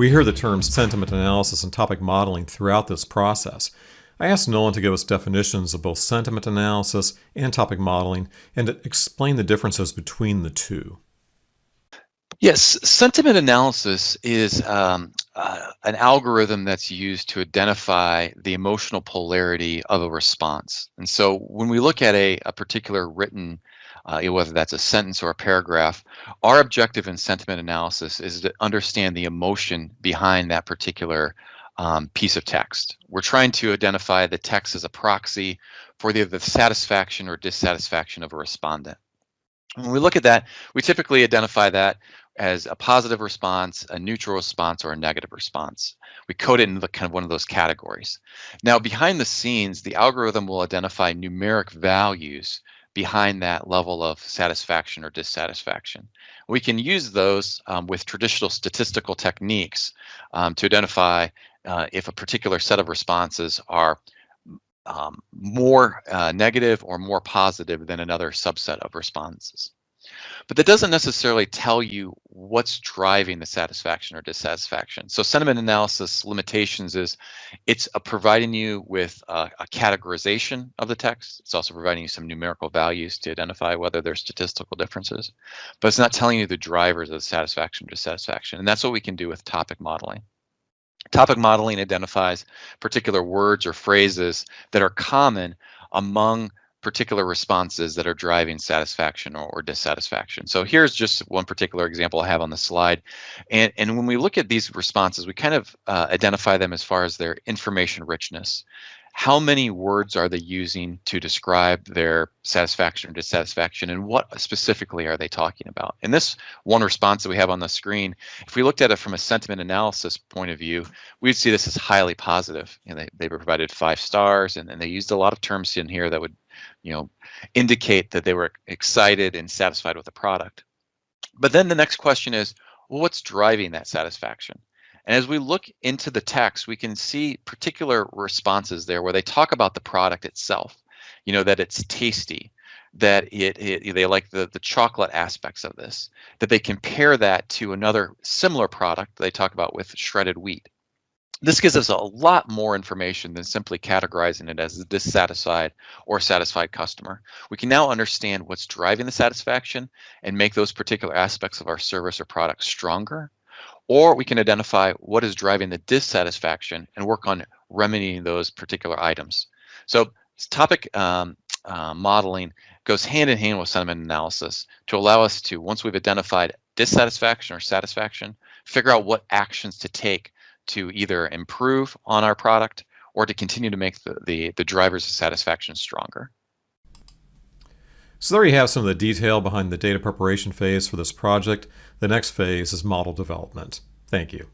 We hear the terms sentiment analysis and topic modeling throughout this process. I asked Nolan to give us definitions of both sentiment analysis and topic modeling and to explain the differences between the two. Yes, sentiment analysis is um, uh, an algorithm that's used to identify the emotional polarity of a response. And so when we look at a, a particular written, uh, whether that's a sentence or a paragraph, our objective in sentiment analysis is to understand the emotion behind that particular um, piece of text. We're trying to identify the text as a proxy for the, the satisfaction or dissatisfaction of a respondent. When we look at that, we typically identify that as a positive response, a neutral response, or a negative response. We code it in the kind of one of those categories. Now, behind the scenes, the algorithm will identify numeric values behind that level of satisfaction or dissatisfaction. We can use those um, with traditional statistical techniques um, to identify uh, if a particular set of responses are um, more uh, negative or more positive than another subset of responses. But that doesn't necessarily tell you what's driving the satisfaction or dissatisfaction. So sentiment analysis limitations is it's uh, providing you with a, a categorization of the text. It's also providing you some numerical values to identify whether there's statistical differences, but it's not telling you the drivers of satisfaction or dissatisfaction. And that's what we can do with topic modeling. Topic modeling identifies particular words or phrases that are common among particular responses that are driving satisfaction or, or, dissatisfaction. So here's just one particular example I have on the slide. And, and when we look at these responses, we kind of uh, identify them as far as their information richness. How many words are they using to describe their satisfaction or dissatisfaction, and what specifically are they talking about? and this one response that we have on the screen, if we looked at it from a sentiment analysis point of view, we'd see this as highly positive. Know, they, they provided five stars, and, and they used a lot of terms in here that would you know, indicate that they were excited and satisfied with the product. But then the next question is, well, what's driving that satisfaction? And as we look into the text, we can see particular responses there where they talk about the product itself, you know, that it's tasty, that it, it, they like the, the chocolate aspects of this, that they compare that to another similar product they talk about with shredded wheat. This gives us a lot more information than simply categorizing it as a dissatisfied or satisfied customer. We can now understand what's driving the satisfaction and make those particular aspects of our service or product stronger. Or we can identify what is driving the dissatisfaction and work on remedying those particular items. So topic um, uh, modeling goes hand in hand with sentiment analysis to allow us to, once we've identified dissatisfaction or satisfaction, figure out what actions to take to either improve on our product or to continue to make the, the, the drivers of satisfaction stronger. So there you have some of the detail behind the data preparation phase for this project. The next phase is model development. Thank you.